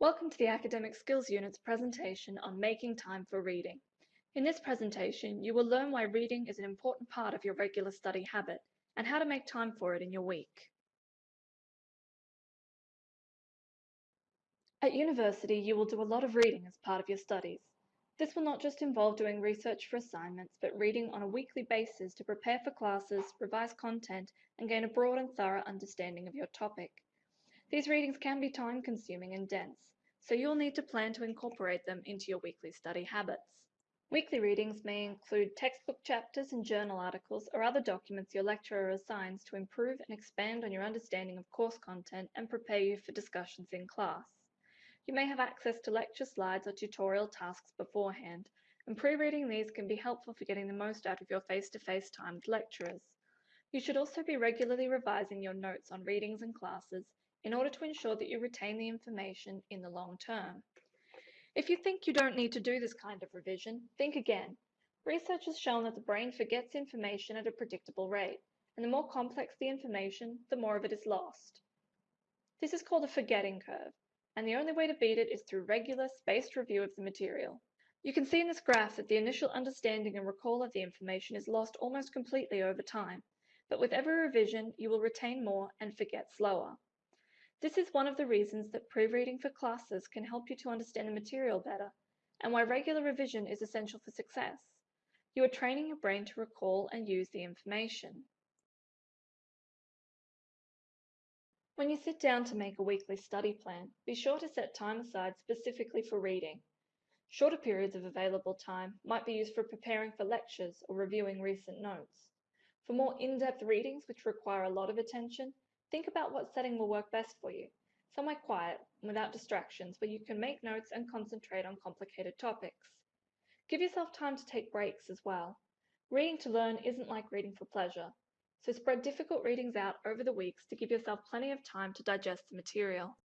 Welcome to the Academic Skills Unit's presentation on making time for reading. In this presentation, you will learn why reading is an important part of your regular study habit and how to make time for it in your week. At university, you will do a lot of reading as part of your studies. This will not just involve doing research for assignments, but reading on a weekly basis to prepare for classes, revise content, and gain a broad and thorough understanding of your topic. These readings can be time consuming and dense, so you'll need to plan to incorporate them into your weekly study habits. Weekly readings may include textbook chapters and journal articles or other documents your lecturer assigns to improve and expand on your understanding of course content and prepare you for discussions in class. You may have access to lecture slides or tutorial tasks beforehand, and pre-reading these can be helpful for getting the most out of your face-to-face time with lecturers. You should also be regularly revising your notes on readings and classes in order to ensure that you retain the information in the long term. If you think you don't need to do this kind of revision, think again. Research has shown that the brain forgets information at a predictable rate, and the more complex the information, the more of it is lost. This is called a forgetting curve, and the only way to beat it is through regular, spaced review of the material. You can see in this graph that the initial understanding and recall of the information is lost almost completely over time, but with every revision, you will retain more and forget slower. This is one of the reasons that pre-reading for classes can help you to understand the material better, and why regular revision is essential for success. You are training your brain to recall and use the information. When you sit down to make a weekly study plan, be sure to set time aside specifically for reading. Shorter periods of available time might be used for preparing for lectures or reviewing recent notes. For more in-depth readings which require a lot of attention, Think about what setting will work best for you. Somewhere quiet, without distractions, where you can make notes and concentrate on complicated topics. Give yourself time to take breaks as well. Reading to learn isn't like reading for pleasure, so spread difficult readings out over the weeks to give yourself plenty of time to digest the material.